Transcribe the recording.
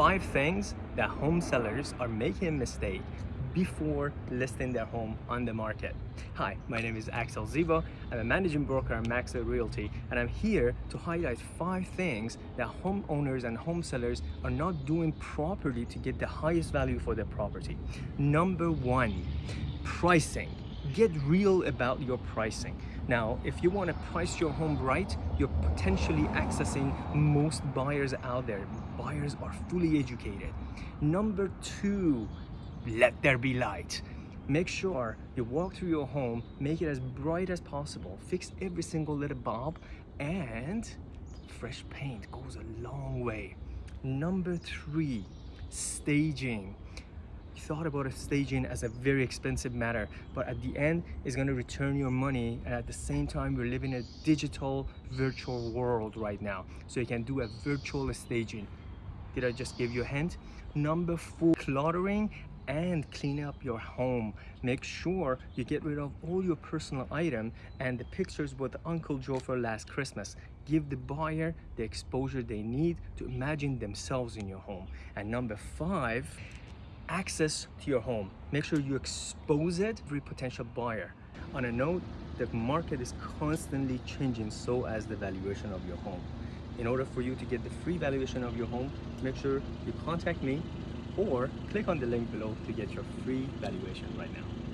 five things that home sellers are making a mistake before listing their home on the market. Hi, my name is Axel Ziva. I'm a managing broker at Maxwell Realty and I'm here to highlight five things that homeowners and home sellers are not doing properly to get the highest value for their property. Number one, pricing. Get real about your pricing. Now, if you want to price your home right, you're potentially accessing most buyers out there. Buyers are fully educated. Number two, let there be light. Make sure you walk through your home, make it as bright as possible, fix every single little bulb, and fresh paint goes a long way. Number three, staging. Thought about a staging as a very expensive matter, but at the end, it's gonna return your money, and at the same time, we're living in a digital, virtual world right now. So you can do a virtual staging. Did I just give you a hint? Number four, cluttering and clean up your home. Make sure you get rid of all your personal item and the pictures with Uncle Joe for last Christmas. Give the buyer the exposure they need to imagine themselves in your home. And number five, access to your home. Make sure you expose it to every potential buyer. On a note, the market is constantly changing so as the valuation of your home. In order for you to get the free valuation of your home, make sure you contact me or click on the link below to get your free valuation right now.